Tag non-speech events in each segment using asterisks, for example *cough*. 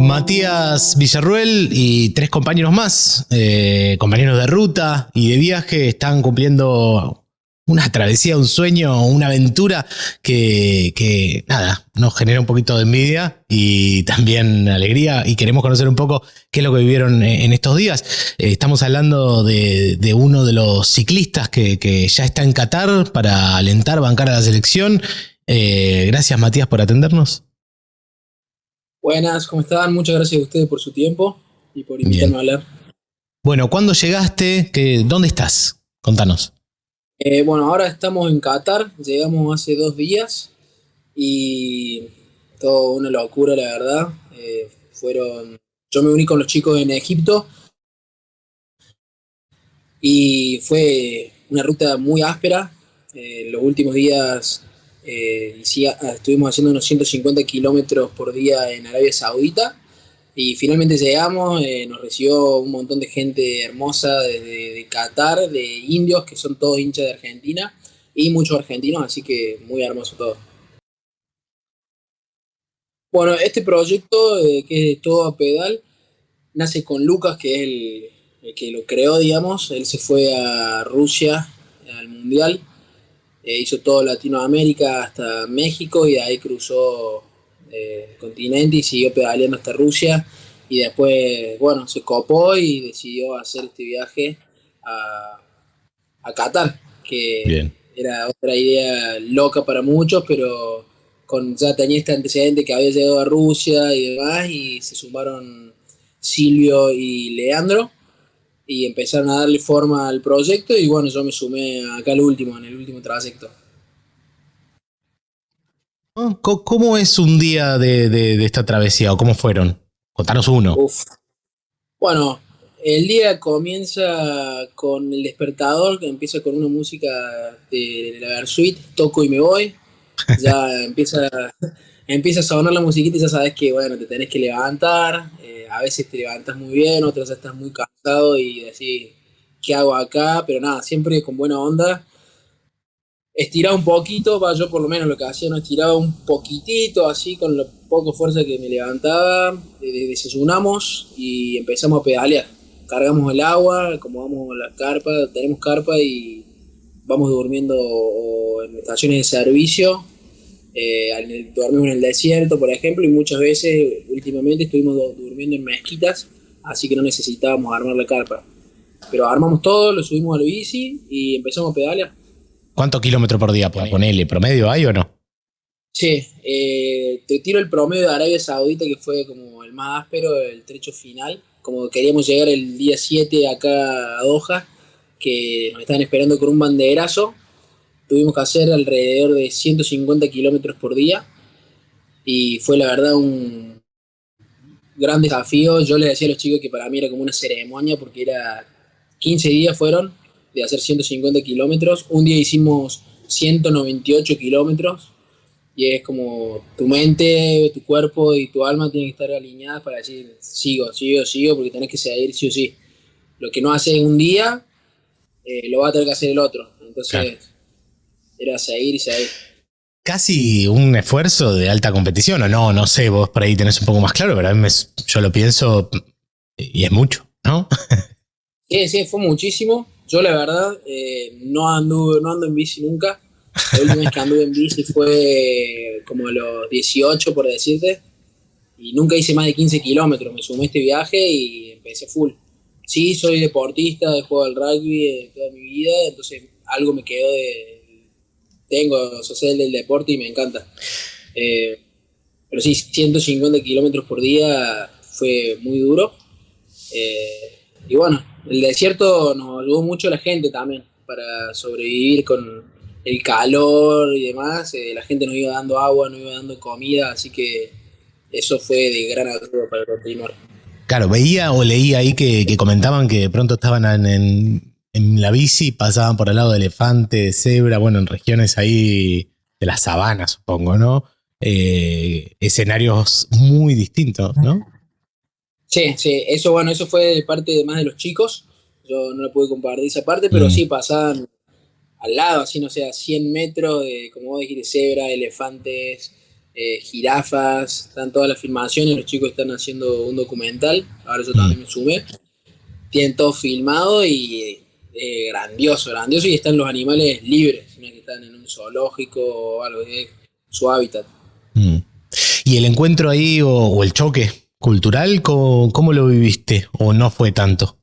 Matías Villarruel y tres compañeros más, eh, compañeros de ruta y de viaje, están cumpliendo una travesía, un sueño, una aventura que, nada, nos genera un poquito de envidia y también alegría y queremos conocer un poco qué es lo que vivieron en estos días. Eh, estamos hablando de, uno de los ciclistas que, ya está en Qatar para alentar, bancar a la selección. Eh, gracias Matías por atendernos. Buenas, ¿cómo están? Muchas gracias a ustedes por su tiempo y por invitarme a hablar. Bueno, ¿cuándo llegaste? ¿Dónde estás? Contanos. Eh, bueno, ahora estamos en Qatar, llegamos hace dos días y todo una locura, la verdad. Eh, fueron, yo me uní con los chicos en Egipto y fue una ruta muy áspera. Eh, los últimos días eh, estuvimos haciendo unos 150 kilómetros por día en Arabia Saudita y finalmente llegamos, eh, nos recibió un montón de gente hermosa desde de Qatar, de indios, que son todos hinchas de Argentina, y muchos argentinos, así que muy hermoso todo. Bueno, este proyecto, eh, que es todo a pedal, nace con Lucas, que es el, el que lo creó, digamos. Él se fue a Rusia al Mundial eh, hizo todo Latinoamérica hasta México y de ahí cruzó eh, el continente y siguió pedaleando hasta Rusia. Y después, bueno, se copó y decidió hacer este viaje a, a Qatar, que era otra idea loca para muchos, pero con, ya tenía este antecedente que había llegado a Rusia y demás, y se sumaron Silvio y Leandro, y empezaron a darle forma al proyecto y bueno, yo me sumé acá al último, en el último trayecto. ¿Cómo es un día de, esta travesía o cómo fueron? Contanos uno. Bueno, el día comienza con el despertador, que empieza con una música de la Versuit, toco y me voy. Ya *laughs* empieza, empieza a sonar la musiquita y ya sabes que bueno, te tenés que levantar, a veces te levantas muy bien, otras estás muy cansado y decís, ¿qué hago acá? Pero nada, siempre con buena onda. Estiraba un poquito, yo por lo menos lo que hacía, no estiraba un poquitito, así con la poco fuerza que me levantaba, desayunamos y empezamos a pedalear. Cargamos el agua, acomodamos la carpa, tenemos carpa y vamos durmiendo en estaciones de servicio eh, dormimos en el desierto, por ejemplo, y muchas veces últimamente estuvimos durmiendo en mezquitas, así que no necesitábamos armar la carpa. Pero armamos todo, lo subimos a la bici y empezamos a pedalear. ¿Cuántos kilómetros por día? ¿Ponele promedio hay o no? Sí, eh, te tiro el promedio de Arabia Saudita, que fue como el más áspero, el trecho final. Como queríamos llegar el día 7 acá a Doha, que nos estaban esperando con un banderazo, tuvimos que hacer alrededor de 150 kilómetros por día y fue la verdad un gran desafío. Yo les decía a los chicos que para mí era como una ceremonia porque era 15 días fueron de hacer 150 kilómetros. Un día hicimos 198 kilómetros y es como tu mente, tu cuerpo y tu alma tienen que estar alineadas para decir sigo, sigo, sigo porque tenés que seguir sí o sí. Lo que no haces un día eh, lo va a tener que hacer el otro. Entonces era seguir y seguir. Casi un esfuerzo de alta competición, o no, no sé, vos por ahí tenés un poco más claro, pero a mí yo lo pienso y es mucho, ¿no? *laughs* Sí, sí, fue muchísimo. Yo la verdad eh, no, ando, no ando en bici nunca. La última vez que anduve en bici fue como a los 18, por decirte. Y nunca hice más de 15 kilómetros. Me sumé a este viaje y empecé full. Sí, soy deportista, he jugado al rugby toda mi vida, entonces algo me quedó de, tengo social del deporte y me encanta. Eh, pero sí, 150 kilómetros por día fue muy duro. Eh, y bueno, el desierto nos ayudó mucho la gente también para sobrevivir con el calor y demás. Eh, la gente nos iba dando agua, nos iba dando comida, así que eso fue de gran ayuda para continuar. Claro, veía o leía ahí que, comentaban que de pronto estaban en la bici pasaban por el lado de elefante, de cebra, bueno, en regiones ahí de la sabana, supongo, ¿no? Eh, escenarios muy distintos, ¿no? Sí, sí, eso bueno, eso fue de parte de más de los chicos. Yo no lo pude compartir esa parte, pero mm. sí pasaban al lado, así no sé, a 100 metros de, como vos dijiste, cebra, elefantes, eh, jirafas, están todas las filmaciones, los chicos están haciendo un documental, ahora yo también me sumé, tienen todo filmado y eh, grandioso, grandioso y están los animales libres, no que están en un zoológico o algo, de su hábitat. Mm. ¿Y el encuentro ahí o, el choque cultural, ¿cómo, lo viviste o no fue tanto?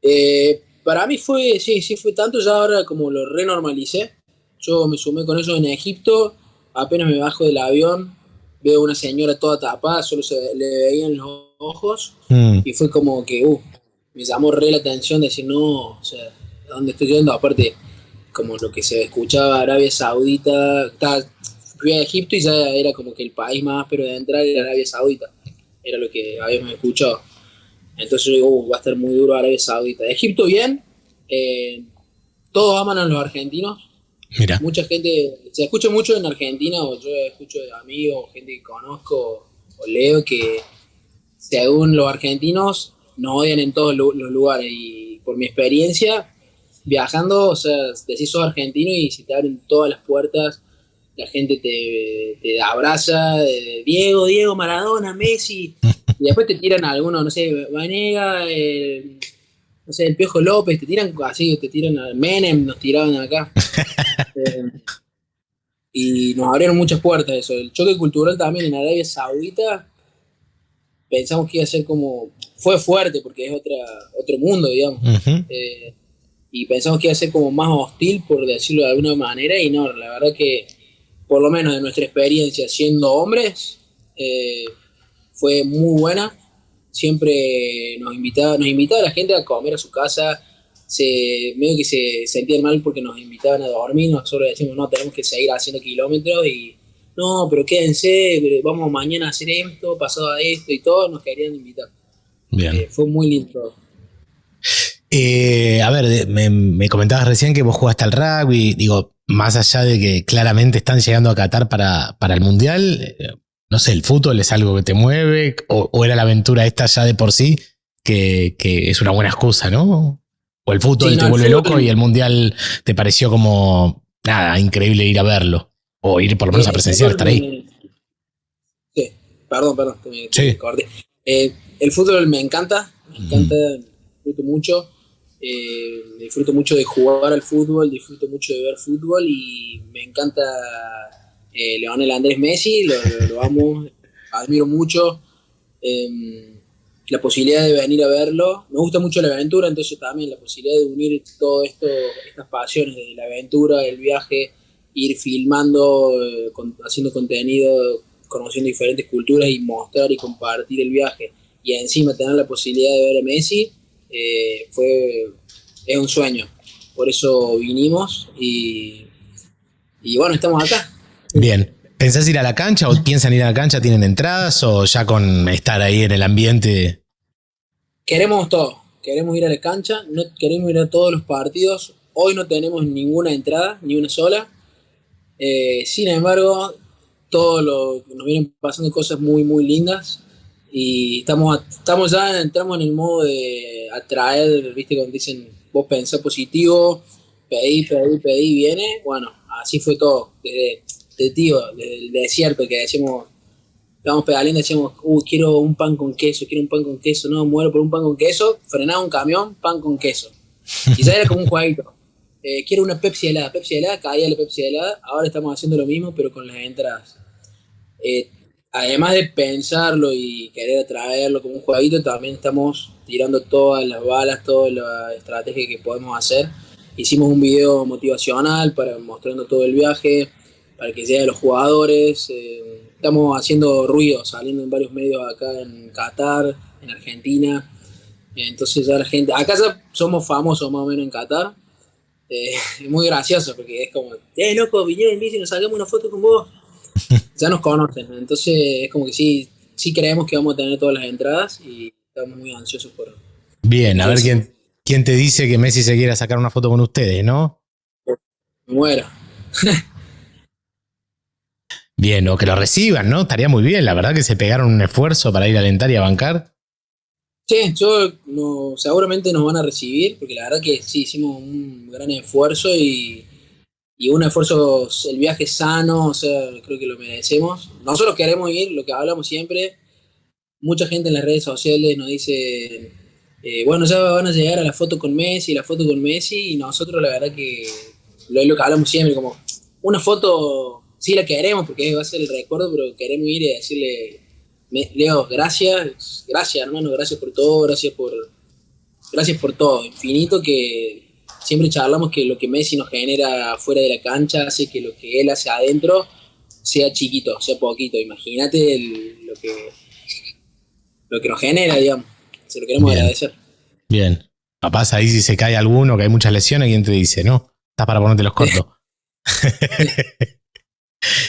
Eh, para mí fue, sí, sí fue tanto, ya ahora como lo renormalicé. Yo me sumé con eso en Egipto, apenas me bajo del avión, veo una señora toda tapada, solo se le veían los ojos, mm. y fue como que, uh, me llamó re la atención decir, no, o sea, ¿dónde estoy yendo? Aparte, como lo que se escuchaba Arabia Saudita, estaba, fui a Egipto y ya era como que el país más pero de entrar era Arabia Saudita, era lo que habíamos escuchado. Entonces yo digo, uh, va a estar muy duro Arabia Saudita. Egipto bien, eh, todos aman a los argentinos. Mira. Mucha gente, se escucha mucho en Argentina, o yo escucho de amigos, gente que conozco, o leo que según los argentinos nos odian en todos los lugares. Y por mi experiencia, viajando, o sea, decís sos argentino y si te abren todas las puertas, la gente te, te abraza, de Diego, Diego, Maradona, Messi, *laughs* y después te tiran a alguno, no sé, Vanega, no sé, el Piojo López, te tiran así, te tiran Menem, nos tiraban acá. *laughs* Eh, y nos abrieron muchas puertas eso. El choque cultural también en Arabia Saudita, pensamos que iba a ser como, fue fuerte porque es otra, otro mundo, digamos. Eh, y pensamos que iba a ser como más hostil, por decirlo de alguna manera, y no, la verdad que, por lo menos de nuestra experiencia siendo hombres, eh, fue muy buena. Siempre nos invitaba, nos invitaba a la gente a comer a su casa. Se, medio que se sentían mal porque nos invitaban a dormir. Nosotros decimos, no, tenemos que seguir haciendo kilómetros y no, pero quédense, vamos mañana a hacer esto, pasado a esto y todo. Nos querían invitar. Bien. Eh, fue muy lindo. Eh, a ver, me, comentabas recién que vos jugaste al rugby, digo, más allá de que claramente están llegando a Qatar para, para el Mundial, eh, no sé, el fútbol es algo que te mueve, o, era la aventura esta ya de por sí, que, es una buena excusa, ¿no? O el fútbol te vuelve loco y el mundial te pareció como, nada, increíble ir a verlo, o ir por lo menos a presenciar, estar ahí. Sí, perdón, perdón, sí. Eh, el fútbol me encanta, me encanta, disfruto mucho. Eh, disfruto mucho de jugar al fútbol, disfruto mucho de ver fútbol y me encanta eh, Leonel Andrés Messi, lo, amo, admiro mucho. Em, la posibilidad de venir a verlo, me gusta mucho la aventura, entonces también la posibilidad de unir todo esto, estas pasiones de la aventura, el viaje, ir filmando, eh, haciendo contenido, conociendo diferentes culturas y mostrar y compartir el viaje y encima tener la posibilidad de ver a Messi, eh, fue, es un sueño. Por eso vinimos y, y bueno, estamos acá. Bien. ¿Pensás ir a la cancha o piensan ir a la cancha? ¿Tienen entradas o ya con estar ahí en el ambiente? Queremos todo. Queremos ir a la cancha, no queremos ir a todos los partidos. Hoy no tenemos ninguna entrada, ni una sola. Eh, sin embargo, todo lo, nos vienen pasando cosas muy, muy lindas. Y estamos, estamos ya, entramos en el modo de atraer, viste, cuando dicen, vos pensás positivo, pedí, pedí, pedí, viene. Bueno, así fue todo. Desde de tío, del desierto, que decimos, vamos pedaleando y decimos, uy, quiero un pan con queso, quiero un pan con queso, no, muero por un pan con queso, frenaba un camión, pan con queso. Y era como un jueguito. Eh, quiero una Pepsi helada, Pepsi helada, caía la Pepsi helada, ahora estamos haciendo lo mismo, pero con las entradas. Eh, además de pensarlo y querer atraerlo como un jueguito, también estamos tirando todas las balas, toda la estrategia que podemos hacer. Hicimos un video motivacional para mostrando todo el viaje, para que de los jugadores. Eh, estamos haciendo ruido, saliendo en varios medios acá en Qatar, en Argentina. Entonces ya la gente, acá ya somos famosos más o menos en Qatar. Eh, es *laughs* muy gracioso porque es como, eh, loco, vinieron en bici, nos sacamos una foto con vos. *laughs* ya nos conocen, entonces es como que sí, sí creemos que vamos a tener todas las entradas y estamos muy ansiosos por... Bien, a ver quién, quién te dice que Messi se quiera sacar una foto con ustedes, ¿no? Me muero. *laughs* Bien, o que lo reciban, ¿no? Estaría muy bien, la verdad que se pegaron un esfuerzo para ir a alentar y a bancar. Sí, yo no, seguramente nos van a recibir, porque la verdad que sí hicimos un gran esfuerzo y, y un esfuerzo, el viaje sano, o sea, creo que lo merecemos. Nosotros queremos ir, lo que hablamos siempre, mucha gente en las redes sociales nos dice, eh, bueno, ya van a llegar a la foto con Messi, la foto con Messi, y nosotros la verdad que lo lo que hablamos siempre, como una foto, sí la queremos porque va a ser el recuerdo, pero queremos ir y decirle, Leo, gracias, gracias hermano, gracias por todo, gracias por, gracias por todo, infinito que siempre charlamos que lo que Messi nos genera fuera de la cancha hace que lo que él hace adentro sea chiquito, sea poquito. Imagínate lo que lo que nos genera, digamos. Se lo queremos agradecer. Bien. Capaz ahí si se cae alguno, que hay muchas lesiones, y te dice, no, estás para ponerte los cortos. *laughs*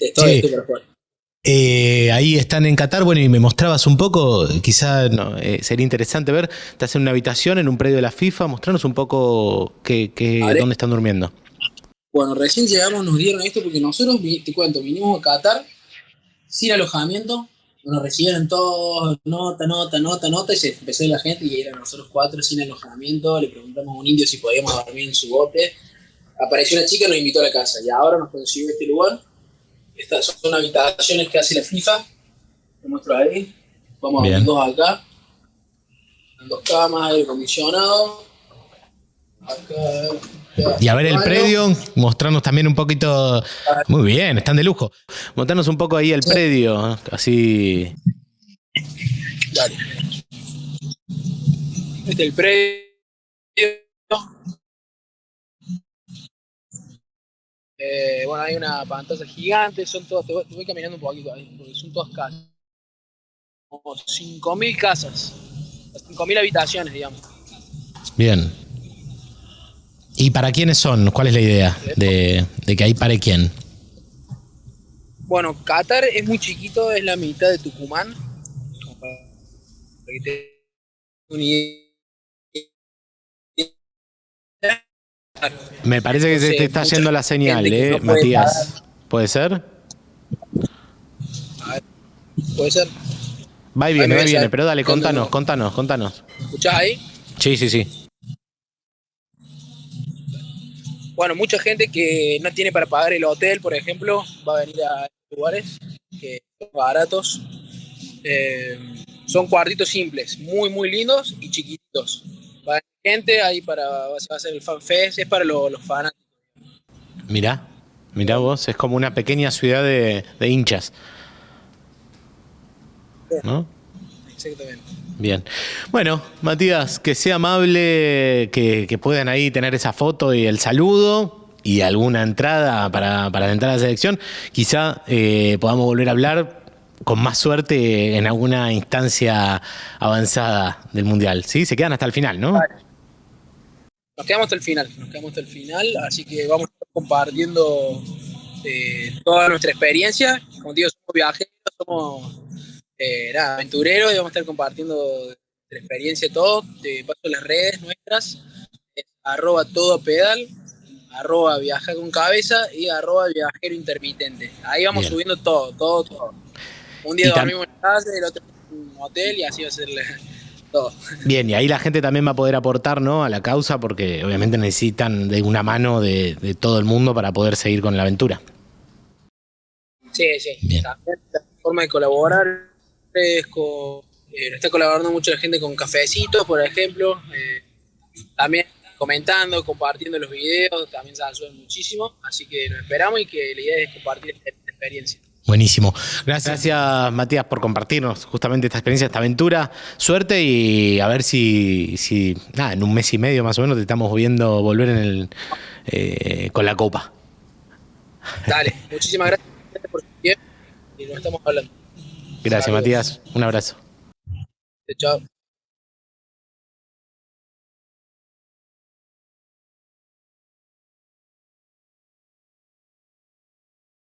estoy, estoy *laughs* para jugar. Eh, ahí están en Qatar, bueno, y me mostrabas un poco, quizá eh, sería interesante ver, estás en una habitación en un predio de la FIFA, mostrarnos un poco qué, dónde están durmiendo. Bueno, recién llegamos, nos dieron esto porque nosotros, te cuento, vinimos a Qatar sin alojamiento, nos recibieron todos, nota, nota, nota, nota, y se empezó la gente y eran nosotros cuatro sin alojamiento, le preguntamos a un indio si podíamos dormir en su bote, apareció una chica y nos invitó a la casa, y ahora nos consiguió este lugar estas son habitaciones que hace la FIFA. Te muestro ahí. Vamos a ver dos acá. Dos camas, aire acondicionado. Acá, y a ver el predio, mostrarnos también un poquito. Muy bien, están de lujo. Mostrarnos un poco ahí el predio, así. Dale. Este es el predio. Eh, bueno, hay una pantalla gigante, son todas, te voy, caminando un poquito ahí, porque son todas casas. Como 5.000 casas, 5.000 habitaciones, digamos. Bien. ¿Y para quiénes son? ¿Cuál es la idea de, que ahí pare quién? Bueno, Qatar es muy chiquito, es la mitad de Tucumán. Para que te me parece que se te está yendo la señal, ¿eh, Matías? ¿Puede ser? Puede ser. Va y viene, va y viene, pero dale, contanos, contanos, contanos. ¿Escuchás ahí? Sí, sí, sí. Bueno, mucha gente que no tiene para pagar el hotel, por ejemplo, va a venir a lugares que son baratos. Eh, son cuartitos simples, muy, muy lindos y chiquitos gente ahí para va a ser el fanfest, es para los, los fanáticos. Mirá, mirá vos, es como una pequeña ciudad de, hinchas. ¿No? Exactamente. Bien. Bueno, Matías, que sea amable, que, puedan ahí tener esa foto y el saludo y alguna entrada para, para entrar a la selección. Quizá eh, podamos volver a hablar con más suerte en alguna instancia avanzada del Mundial. ¿Sí? Se quedan hasta el final, ¿no? Nos quedamos hasta el final, nos quedamos hasta el final, así que vamos a estar compartiendo eh, toda nuestra experiencia. Como digo, somos viajeros, somos eh, aventureros y vamos a estar compartiendo nuestra experiencia todo. Te paso las redes nuestras, arroba todo pedal, arroba viaja con cabeza y arroba viajero intermitente. Ahí vamos subiendo todo, todo, todo. Un día dormimos en casa, el otro en un hotel y así va a ser todo. Bien, y ahí la gente también va a poder aportar ¿no? a la causa porque obviamente necesitan de una mano de, todo el mundo para poder seguir con la aventura. Sí, sí. También la forma de colaborar es con, eh, está colaborando mucha gente con cafecitos, por ejemplo. Eh, también comentando, compartiendo los videos, también se ayudan muchísimo. Así que nos esperamos y que la idea es compartir esta experiencia. Buenísimo. Gracias, Matías, por compartirnos justamente esta experiencia, esta aventura. Suerte y a ver si, si nada, en un mes y medio más o menos te estamos viendo volver en el, eh, con la copa. Dale, muchísimas gracias por su tiempo y nos estamos hablando. Gracias, Matías. Un abrazo. Chao.